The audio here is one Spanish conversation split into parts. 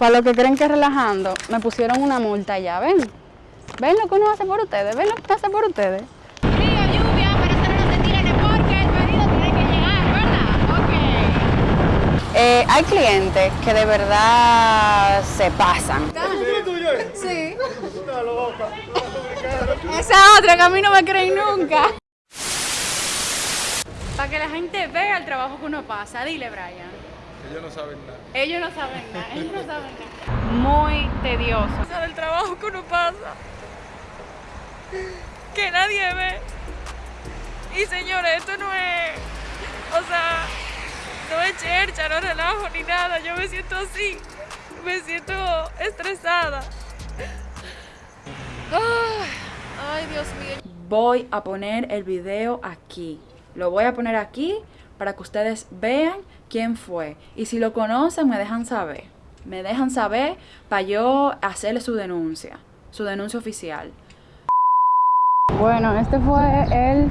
Para los que creen que relajando, me pusieron una multa ya, ven. Ven lo que uno hace por ustedes, ven lo que hace por ustedes. Frío, lluvia, pero eso no se tiene porque el pedido tiene que llegar, ¿verdad? Ok. Eh, hay clientes que de verdad se pasan. Sí. Esa otra que a mí no me creen nunca. Para que la gente vea el trabajo que uno pasa, dile Brian. Ellos no saben nada. Ellos no saben nada, ellos no saben nada. Muy tedioso. Sabe el trabajo que uno pasa. Que nadie ve. Y señores, esto no es. O sea, no es chercha, no relajo ni nada. Yo me siento así. Me siento estresada. Ay, ay, Dios mío. Voy a poner el video aquí. Lo voy a poner aquí para que ustedes vean quién fue. Y si lo conocen, me dejan saber. Me dejan saber para yo hacerle su denuncia. Su denuncia oficial. Bueno, este fue el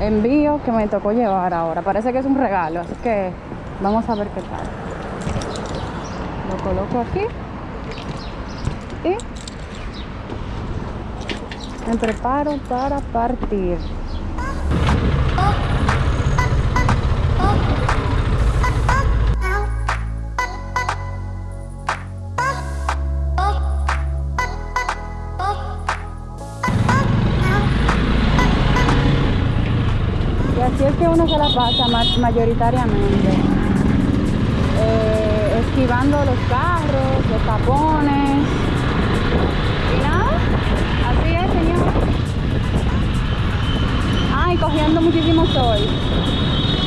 envío que me tocó llevar ahora. Parece que es un regalo, así que vamos a ver qué tal. Lo coloco aquí y me preparo para partir. Así es que uno se la pasa ma- mayoritariamente. Eh, esquivando los carros, los tapones. Y nada, así es, señor. Ah, y cogiendo muchísimo sol.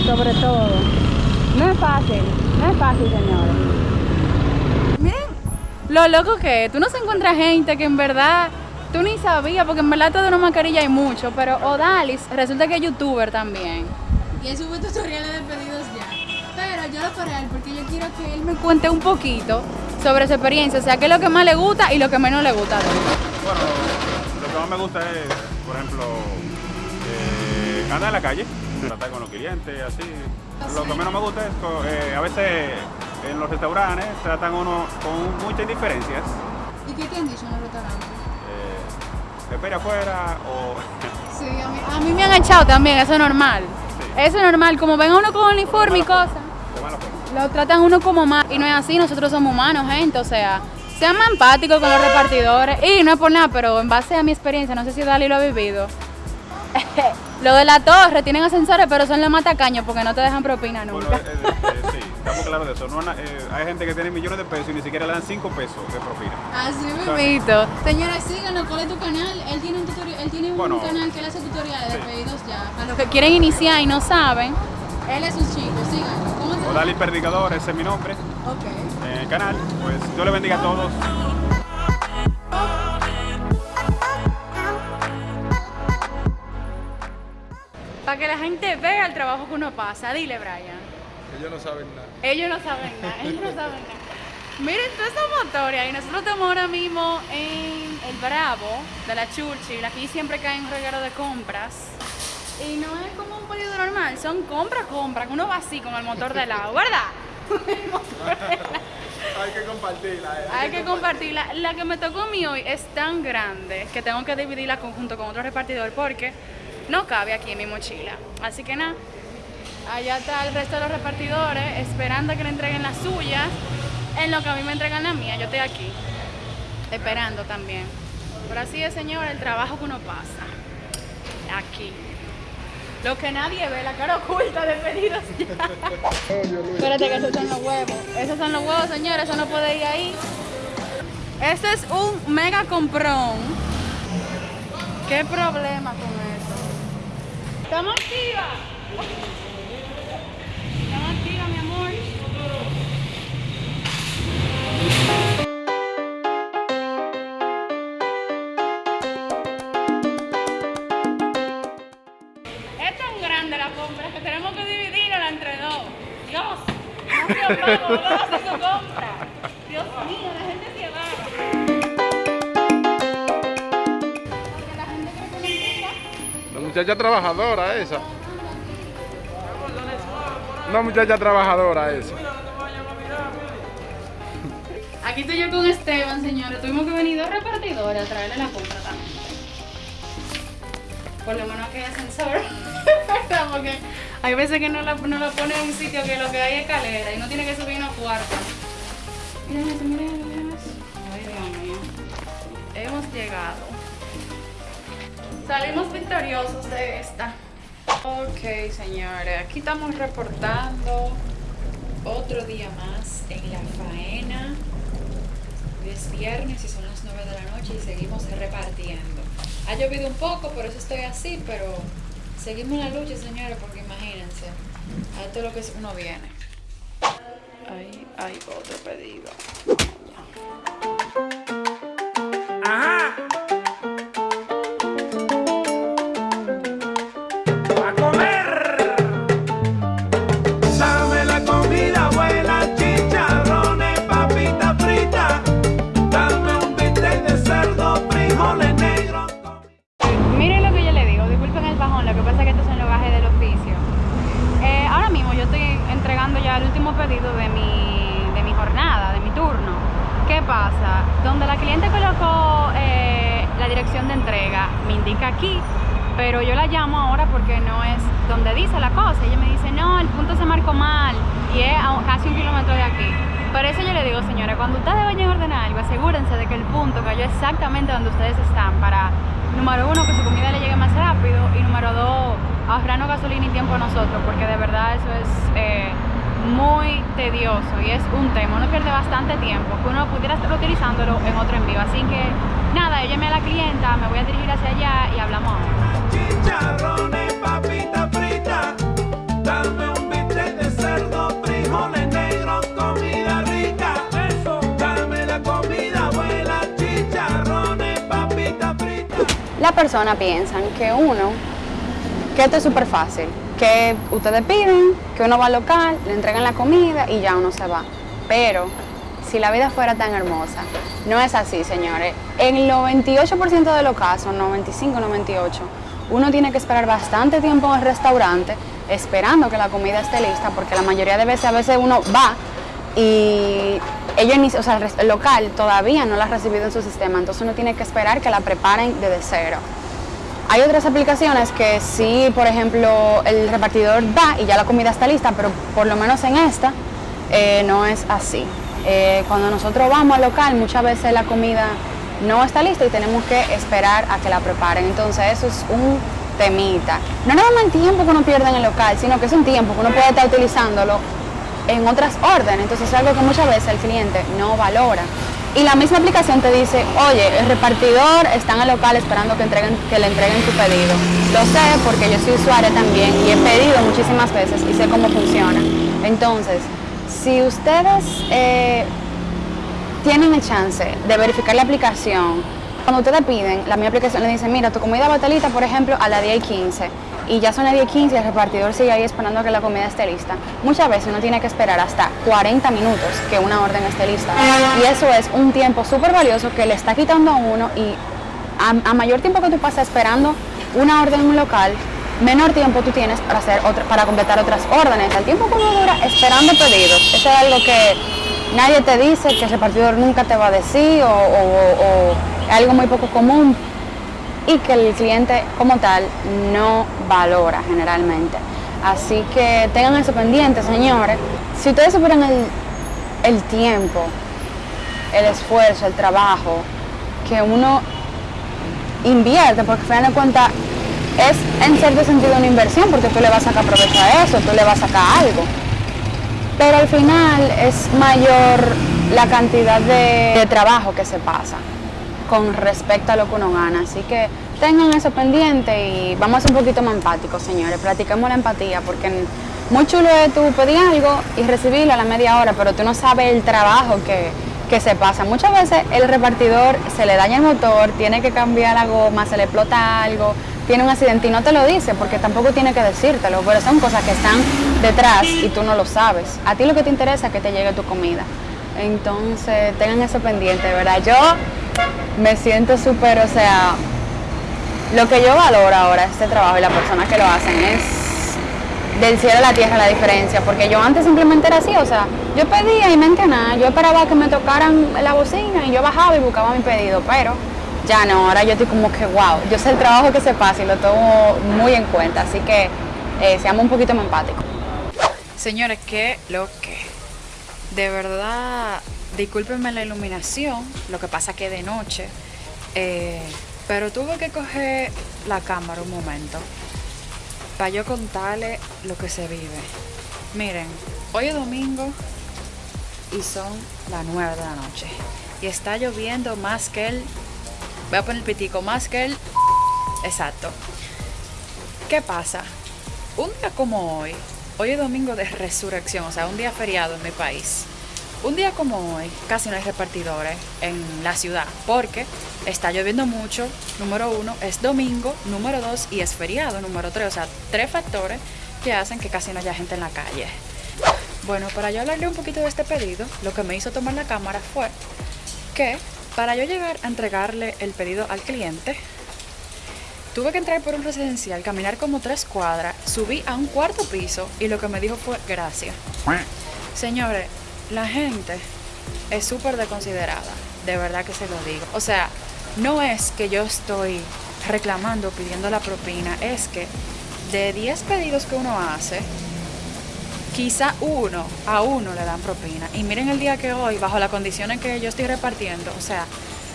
Sobre todo. No es fácil, no es fácil, señores. Lo loco que tú no se encuentras gente que en verdad tú ni sabías, porque en verdad todo de una mascarilla hay mucho, pero Odalis resulta que es youtuber también. Y él sube tutoriales de pedidos ya. Pero yo lo para él porque yo quiero que él me cuente un poquito sobre su experiencia, o sea, qué es lo que más le gusta y lo que menos le gusta él. Bueno, lo que más me gusta es, por ejemplo, eh, andar en la calle, tratar con los clientes, así. Lo que menos me gusta es que eh, a veces en los restaurantes tratan uno con muchas indiferencias. ¿Y qué te han dicho en el restaurante? Espera afuera o... Sí, a mí, a mí me han echado también, eso es normal. Eso es normal, como ven a uno con uniforme y cosas. Lo tratan uno como más y no es así, nosotros somos humanos, gente, o sea, sean más empáticos con los repartidores y no es por nada, pero en base a mi experiencia, no sé si Dali lo ha vivido. lo de la torre, tienen ascensores, pero son los más tacaños porque no te dejan propina nunca. eh, eh, estamos claros de eso. No, eh, hay gente que tiene millones de pesos y ni siquiera le dan 5 pesos de propina. Así mismito. Señores, síganos, ¿cuál es tu canal? Él tiene un tutorial, él tiene un Bueno, canal que él hace tutoriales de sí. pedidos ya. Para los que quieren iniciar y no saben, él es un chico, síganos. ¿Cómo te Odali ese es mi nombre. Ok. En el canal, pues Dios le bendiga a todos. Para que la gente vea el trabajo que uno pasa, dile Brian. Ellos no saben nada. Ellos no saben nada, ellos no saben nada. Miren toda esa motoria y nosotros estamos ahora mismo en el Bravo de la Churchill. Aquí siempre caen un reguero de compras. Y no es como un pedido normal, son compra, compra, que uno va así con el motor de lado, ¿verdad? El motor de lado. Hay que compartirla. eh. Hay que compartirla. La que me tocó a mí hoy es tan grande que tengo que dividirla conjunto con otro repartidor porque no cabe aquí en mi mochila. Así que nada, allá está el resto de los repartidores esperando a que le entreguen las suyas en lo que a mí me entregan la mía. Yo estoy aquí esperando también. Pero así es, señor, el trabajo que uno pasa aquí. Lo que nadie ve, la cara oculta de pedidos ya. Espérate que esos son los huevos. Esos son los huevos, señores, eso no puede ir ahí. Este es un mega comprón. ¿Qué problema con eso? Estamos activa. Estamos activa, mi amor. Es tan grande la compra que tenemos que dividirla entre dos. Dios, no se ¿cómo hace su compra? Dios mío, la gente se va. La muchacha trabajadora esa. Una muchacha trabajadora esa. Aquí Aquí estoy yo con Esteban, señores. Tuvimos que venir dos repartidores a traerle la compra también. Por lo menos que hay ascensor. Porque hay veces que no la, no la pone en un sitio que lo que hay es escalera y no tiene que subir unos cuartos. Miren miren eso, miren eso. Ay, Dios mío. Hemos llegado. Salimos victoriosos de esta. Ok, señores, aquí estamos reportando otro día más en la faena. Es viernes y son las 9 de la noche y seguimos repartiendo. Ha llovido un poco, por eso estoy así, pero seguimos la lucha, señores, porque imagínense, a esto es lo que uno viene. Ahí hay otro pedido. Por eso yo le digo, señores, cuando ustedes vayan a ordenar algo, asegúrense de que el punto cayó exactamente donde ustedes están para, número uno, que su comida le llegue más rápido y número dos, ahorrarnos gasolina y tiempo a nosotros, porque de verdad eso es eh, muy tedioso y es un tema. Uno pierde bastante tiempo que uno pudiera estar utilizándolo en otro envío. Así que nada, yo llamé a la clienta, me voy a dirigir hacia allá y hablamos. Chicharrones, papita frita. Dame Las personas piensan que uno, que esto es súper fácil, que ustedes piden, que uno va al local, le entregan la comida y ya uno se va. Pero si la vida fuera tan hermosa, no es así, señores. En el 98% de los casos, 95, 98, uno tiene que esperar bastante tiempo en el restaurante esperando que la comida esté lista, porque la mayoría de veces, a veces uno va y ellos, ni- o sea, el local todavía no la ha recibido en su sistema, entonces uno tiene que esperar que la preparen desde cero. Hay otras aplicaciones que sí, por ejemplo, el repartidor va y ya la comida está lista, pero por lo menos en esta eh, no es así. Eh, cuando nosotros vamos al local, muchas veces la comida no está lista y tenemos que esperar a que la preparen. Entonces eso es un temita. No nada más el tiempo que uno pierde en el local, sino que es un tiempo que uno puede estar utilizándolo en otras órdenes. Entonces es algo que muchas veces el cliente no valora. Y la misma aplicación te dice, oye, el repartidor está en el local esperando que, entreguen, que le entreguen tu pedido. Lo sé porque yo soy usuaria también y he pedido muchísimas veces y sé cómo funciona. Entonces, si ustedes eh, tienen el chance de verificar la aplicación, cuando ustedes piden, la misma aplicación le dice, mira, tu comida va por ejemplo, a las 10 y 15, y ya son las 10 y 15 y el repartidor sigue ahí esperando a que la comida esté lista. Muchas veces uno tiene que esperar hasta 40 minutos que una orden esté lista. Y eso es un tiempo súper valioso que le está quitando a uno y a, mayor tiempo que tú pasas esperando una orden en un local, menor tiempo tú tienes para hacer otra, para completar otras órdenes. El tiempo que uno dura esperando pedidos, eso es algo que nadie te dice, que el repartidor nunca te va a decir o, o- algo muy poco común y que el cliente como tal no valora generalmente. Así que tengan eso pendiente, señores. Si ustedes supieran el, el tiempo, el esfuerzo, el trabajo que uno invierte, porque al final de cuentas es en cierto sentido una inversión, porque tú le vas a sacar provecho a eso, tú le vas a sacar algo. Pero al final es mayor la cantidad de trabajo que se pasa con respecto a lo que uno gana. Así que tengan eso pendiente y vamos a ser un poquito más empáticos, señores. Practiquemos la empatía porque muy chulo es tú pedir algo y recibirlo a la media hora, pero tú no sabes el trabajo que, que se pasa. Muchas veces el repartidor se le daña el motor, tiene que cambiar la goma, se le explota algo, tiene un accidente y no te lo dice porque tampoco tiene que decírtelo, pero son cosas que están detrás y tú no lo sabes. A ti lo que te interesa es que te llegue tu comida. Entonces, tengan eso pendiente, ¿verdad? Yo me siento súper, o sea, lo que yo valoro ahora este trabajo y las personas que lo hacen es del cielo a la tierra la diferencia, porque yo antes simplemente era así, o sea, Yo pedía y mente nada, yo esperaba que me tocaran la bocina y yo bajaba y buscaba mi pedido, pero ya no, ahora yo estoy como que wow, yo sé el trabajo que se pasa y lo tomo muy en cuenta, así que eh, seamos un poquito más empáticos. Señores, qué lo que. De verdad, discúlpenme la iluminación, lo que pasa que de noche, eh, pero tuve que coger la cámara un momento para yo contarle lo que se vive. Miren, hoy es domingo y son las 9 de la noche y está lloviendo más que el... Voy a poner el pitico, más que el... Exacto. ¿Qué pasa? Un día como hoy, hoy es domingo de resurrección, o sea, un día feriado en mi país. Un día como hoy, casi no hay repartidores en la ciudad, porque está lloviendo mucho, número uno, es domingo, número dos, y es feriado, número tres. O sea, tres factores que hacen que casi no haya gente en la calle. Bueno, para yo hablarle un poquito de este pedido, lo que me hizo tomar la cámara fue que para yo llegar a entregarle el pedido al cliente, Tuve que entrar por un residencial, caminar como tres cuadras, subí a un cuarto piso y lo que me dijo fue gracias. Señores, la gente es súper desconsiderada, de verdad que se lo digo. O sea, no es que yo estoy reclamando, pidiendo la propina, es que de 10 pedidos que uno hace, quizá uno a uno le dan propina. Y miren el día que hoy, bajo las condiciones que yo estoy repartiendo, o sea,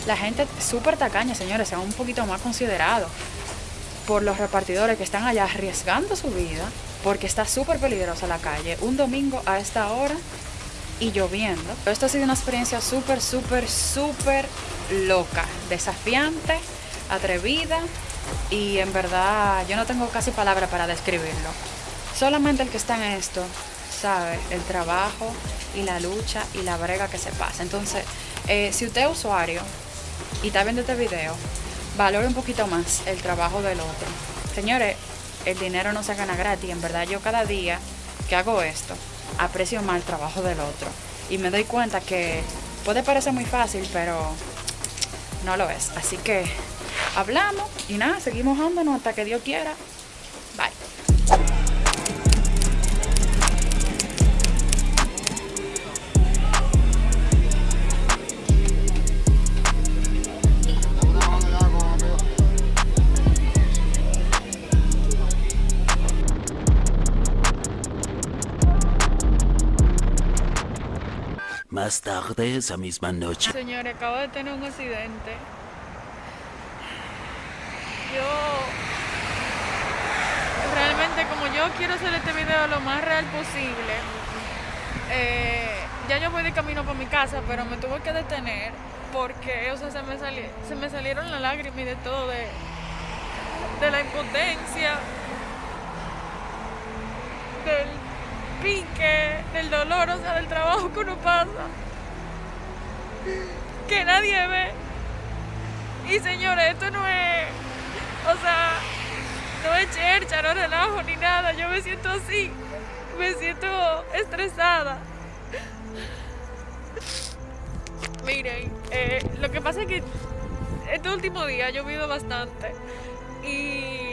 la gente súper tacaña, señores, sean un poquito más considerados por los repartidores que están allá arriesgando su vida, porque está súper peligrosa la calle, un domingo a esta hora y lloviendo. Esto ha sido una experiencia súper, súper, súper loca, desafiante, atrevida y en verdad yo no tengo casi palabra para describirlo. Solamente el que está en esto sabe el trabajo y la lucha y la brega que se pasa. Entonces, eh, si usted es usuario y está viendo este video, valore un poquito más el trabajo del otro. Señores, el dinero no se gana gratis. En verdad, yo cada día que hago esto, aprecio más el trabajo del otro. Y me doy cuenta que puede parecer muy fácil, pero no lo es. Así que hablamos y nada, seguimos andando hasta que Dios quiera. Tarde esa misma noche. Señores, acabo de tener un accidente. Yo realmente como yo quiero hacer este video lo más real posible, eh, ya yo voy de camino para mi casa, pero me tuve que detener porque o sea, se, me sali- se me salieron las lágrimas y de todo, de, de la impotencia, del pique, del dolor, o sea, del trabajo que uno pasa, que nadie ve. Y señores, esto no es, o sea, no es chercha, no relajo ni nada, yo me siento así, me siento estresada. Miren, eh, lo que pasa es que este último día ha llovido bastante y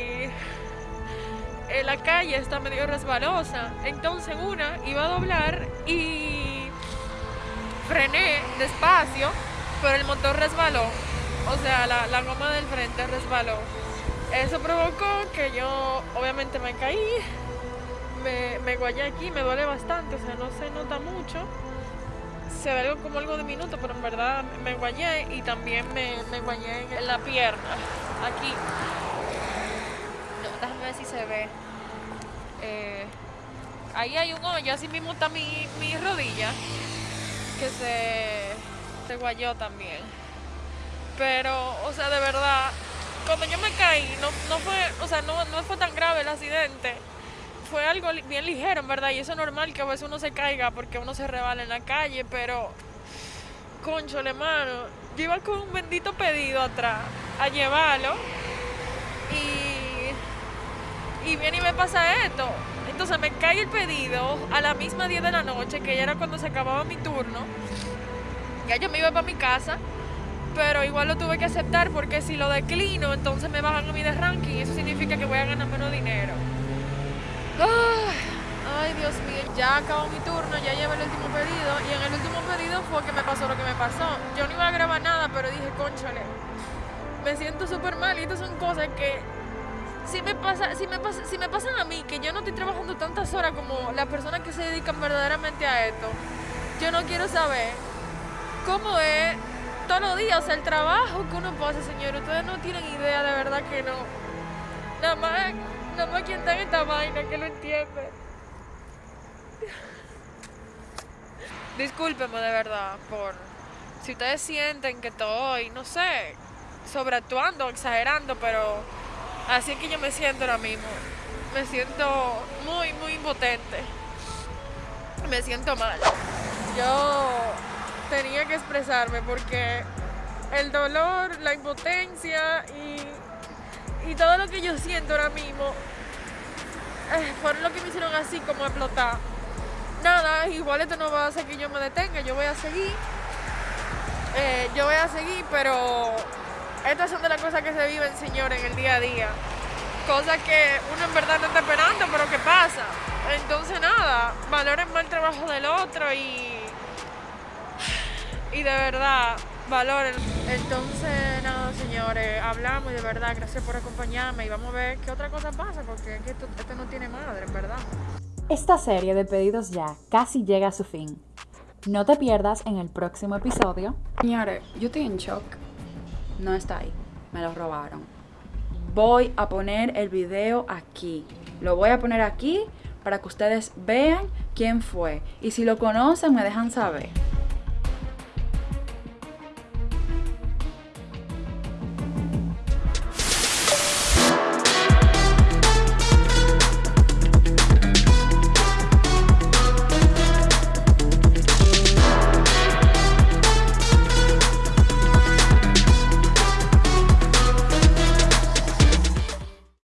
eh, la calle está medio resbalosa. Entonces una iba a doblar y frené despacio, pero el motor resbaló. O sea, la, goma del frente resbaló. Eso provocó que yo obviamente me caí, me, me guayé aquí, me duele bastante, o sea, no se nota mucho. Se ve algo como algo diminuto, pero en verdad me guayé y también me, me guayé en la pierna, aquí. No, déjame ver si se ve. Eh, ahí hay un hoyo, así mismo está mi, mi rodilla, que se, se guayó también. Pero, o sea, de verdad, cuando yo me caí, no, no fue, o sea, no, no fue tan grave el accidente. Fue algo bien ligero, en verdad, y eso es normal que a veces uno se caiga porque uno se rebala en la calle, pero, conchole, mano, yo iba con un bendito pedido atrás a llevarlo y viene y me pasa esto. Entonces me cae el pedido a la misma 10 de la noche, que ya era cuando se acababa mi turno. Ya yo me iba para mi casa, pero igual lo tuve que aceptar porque si lo declino, entonces me bajan a mí de ranking eso significa que voy a ganar menos dinero. Ay Dios mío, ya acabó mi turno, ya llevé el último pedido y en el último pedido fue que me pasó lo que me pasó. Yo no iba a grabar nada, pero dije, conchale, me siento súper mal y estas son cosas que si me, pasa, si, me pasa, si me pasan a mí, que yo no estoy trabajando tantas horas como las personas que se dedican verdaderamente a esto, yo no quiero saber cómo es todos los días, o sea, el trabajo que uno pasa, señor, ustedes no tienen idea, de verdad que no. Nada más, nada más quien está en esta vaina que lo entiende. Discúlpeme de verdad por si ustedes sienten que estoy, no sé, sobreactuando, exagerando, pero así que yo me siento ahora mismo. Me siento muy, muy impotente. Me siento mal. Yo tenía que expresarme porque el dolor, la impotencia y, y todo lo que yo siento ahora mismo eh, fueron lo que me hicieron así como explotar. Nada, igual esto no va a hacer que yo me detenga, yo voy a seguir. Eh, yo voy a seguir, pero estas son de las cosas que se viven, señor, en el día a día. Cosas que uno en verdad no está esperando, pero que pasa. Entonces nada, valoren más el trabajo del otro y y de verdad valoren. Entonces, nada, señores, hablamos y de verdad, gracias por acompañarme y vamos a ver qué otra cosa pasa, porque es que esto, esto no tiene madre, en verdad. Esta serie de pedidos ya casi llega a su fin. No te pierdas en el próximo episodio. Señores, yo estoy en shock. No está ahí. Me lo robaron. Voy a poner el video aquí. Lo voy a poner aquí para que ustedes vean quién fue. Y si lo conocen, me dejan saber.